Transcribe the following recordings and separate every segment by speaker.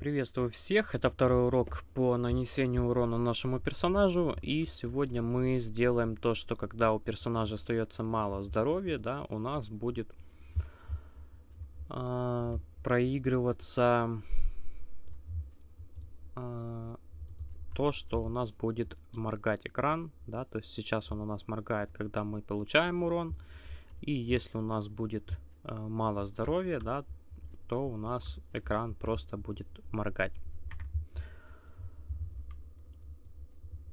Speaker 1: Приветствую всех, это второй урок по нанесению урона нашему персонажу, и сегодня мы сделаем то, что когда у персонажа остается мало здоровья, да, у нас будет э, проигрываться э, то, что у нас будет моргать экран, да, то есть сейчас он у нас моргает, когда мы получаем урон, и если у нас будет э, мало здоровья, да, то у нас экран просто будет моргать.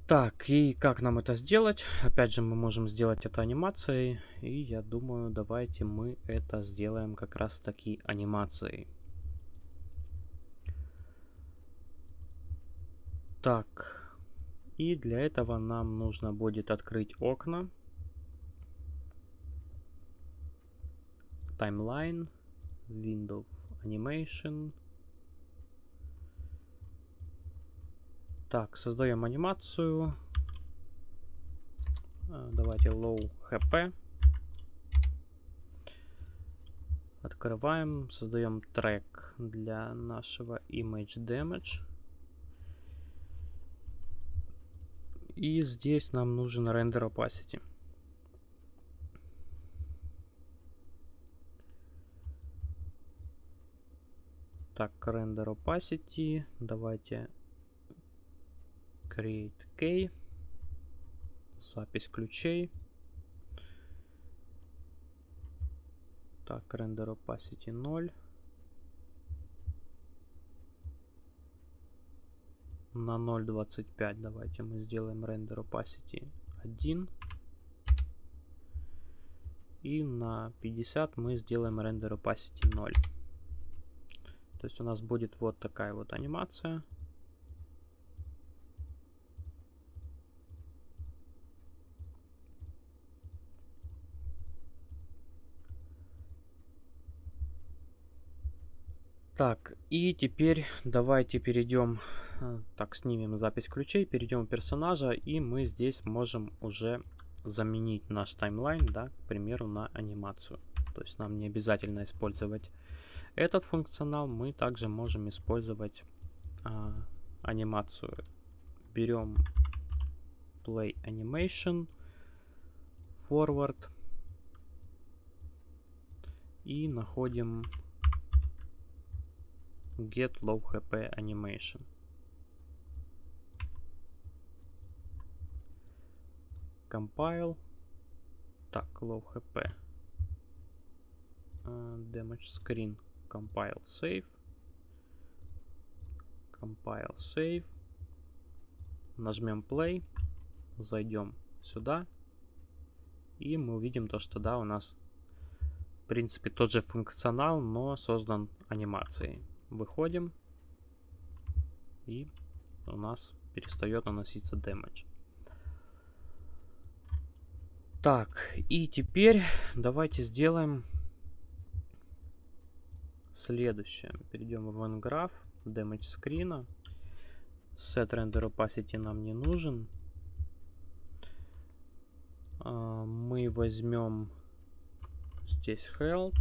Speaker 1: Так, и как нам это сделать? Опять же, мы можем сделать это анимацией. И я думаю, давайте мы это сделаем как раз таки анимацией. Так, и для этого нам нужно будет открыть окна. Timeline, Windows Animation. Так, создаем анимацию. А, давайте low HP. Открываем, создаем трек для нашего image damage. И здесь нам нужен render opacity. Так, render opacity. Давайте create key. Запись ключей. Так, render opacity 0. На 0.25 давайте мы сделаем render opacity 1. И на 50 мы сделаем render opacity 0. То есть у нас будет вот такая вот анимация. Так, и теперь давайте перейдем, э, так, снимем запись ключей, перейдем персонажа, и мы здесь можем уже заменить наш таймлайн, да, к примеру, на анимацию. То есть нам не обязательно использовать этот функционал мы также можем использовать а, анимацию. Берем Play Animation, Forward и находим Get Low HP Animation. Compile. Так, Low HP. Uh, damage Screen. Compile save. Compile save. Нажмем play. Зайдем сюда. И мы увидим то что да у нас в принципе тот же функционал но создан анимацией. Выходим. И у нас перестает наноситься damage так и теперь давайте сделаем Следующее. Перейдем в OneGraph. Damage screen. Set render opacity нам не нужен. А, мы возьмем здесь health.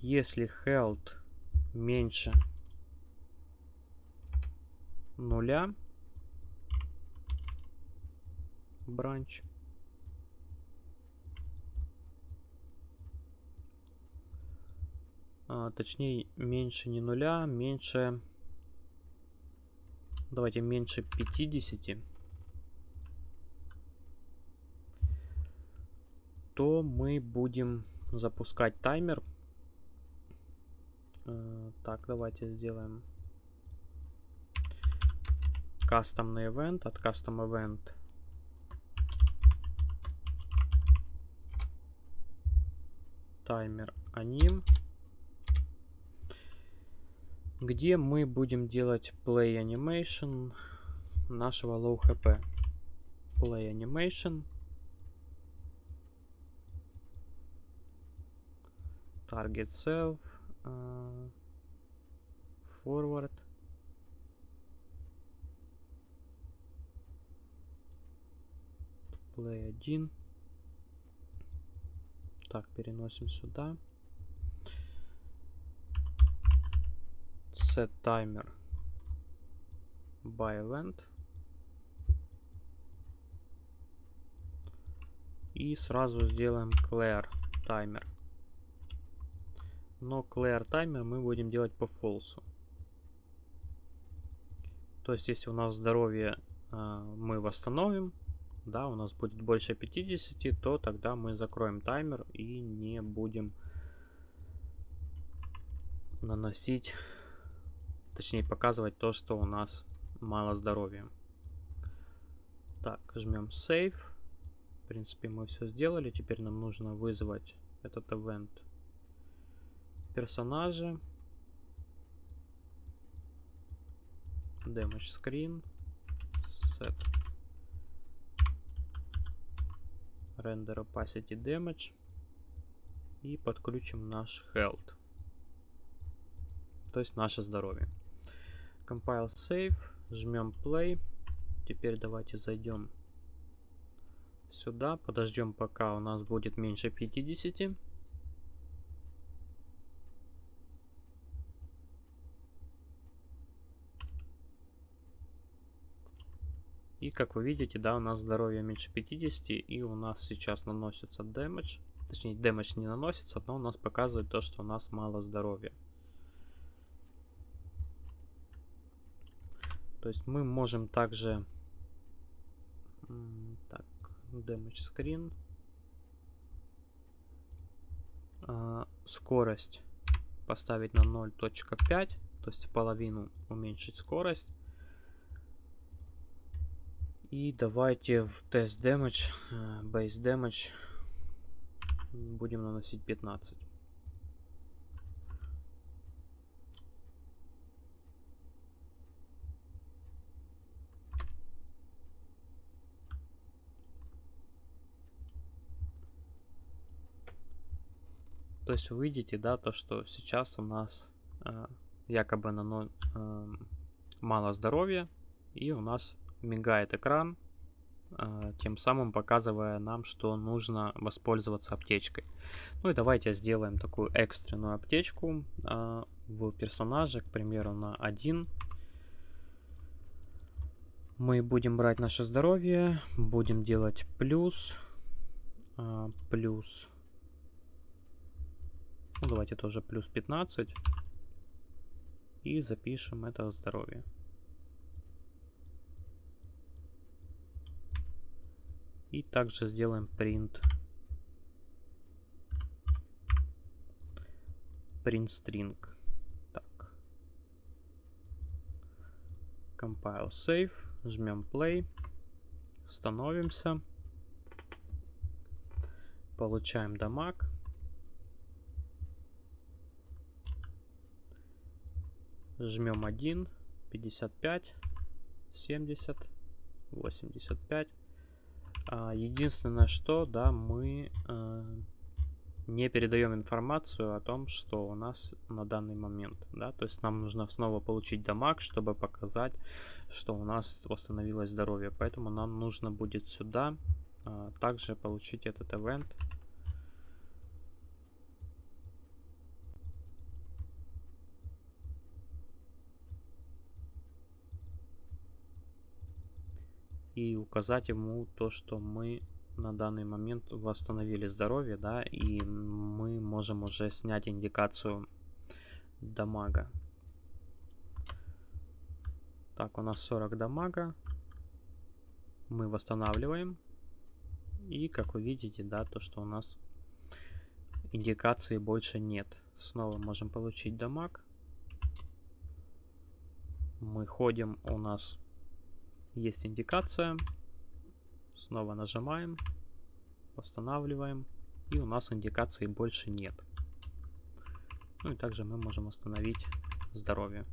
Speaker 1: Если health меньше нуля, бранч, а, точнее меньше не нуля, меньше, давайте меньше 50, то мы будем запускать таймер. А, так, давайте сделаем кастомный event. От custom event таймер аним где мы будем делать play animation нашего low HP. Play animation. Target self. Uh, forward. Play 1. Так, переносим сюда. set timer by event. И сразу сделаем clear timer. Но clear timer мы будем делать по false. То есть, если у нас здоровье э, мы восстановим, да, у нас будет больше 50, то тогда мы закроем таймер и не будем наносить, точнее показывать то, что у нас мало здоровья. Так, жмем Save. В принципе, мы все сделали. Теперь нам нужно вызвать этот event персонажа. Damage screen. Set. Render opacity damage. И подключим наш health то есть наше здоровье. Compile save, жмем play. Теперь давайте зайдем сюда, подождем пока у нас будет меньше 50. Как вы видите, да, у нас здоровье меньше 50, и у нас сейчас наносится дэмэдж. Точнее, дэмэдж не наносится, но у нас показывает то, что у нас мало здоровья. То есть мы можем также так, damage screen а, скорость поставить на 0.5 то есть половину уменьшить скорость и давайте в тест damage э, base damage будем наносить 15 То есть вы видите, да, то, что сейчас у нас э, якобы на 0, э, мало здоровья, и у нас мигает экран, э, тем самым показывая нам, что нужно воспользоваться аптечкой. Ну и давайте сделаем такую экстренную аптечку э, в персонаже, к примеру, на 1. Мы будем брать наше здоровье, будем делать плюс, э, плюс ну, давайте тоже плюс 15. И запишем это здоровье. И также сделаем print. Print string. Так. Compile save. Жмем play. Становимся. Получаем дамаг. Жмем 1, 55, 70, 85. А, единственное, что, да, мы э, не передаем информацию о том, что у нас на данный момент, да, то есть нам нужно снова получить дамаг, чтобы показать, что у нас восстановилось здоровье, поэтому нам нужно будет сюда э, также получить этот event и указать ему то, что мы на данный момент восстановили здоровье, да, и мы можем уже снять индикацию дамага. Так, у нас 40 дамага. Мы восстанавливаем. И, как вы видите, да, то, что у нас индикации больше нет. Снова можем получить дамаг. Мы ходим, у нас есть индикация. Снова нажимаем, восстанавливаем. И у нас индикации больше нет. Ну и также мы можем остановить здоровье.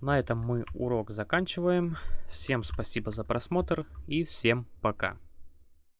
Speaker 1: На этом мы урок заканчиваем. Всем спасибо за просмотр и всем пока.